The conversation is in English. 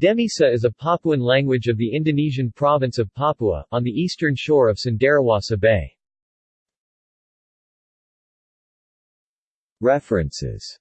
Demisa is a Papuan language of the Indonesian province of Papua, on the eastern shore of Sundarawasa Bay. References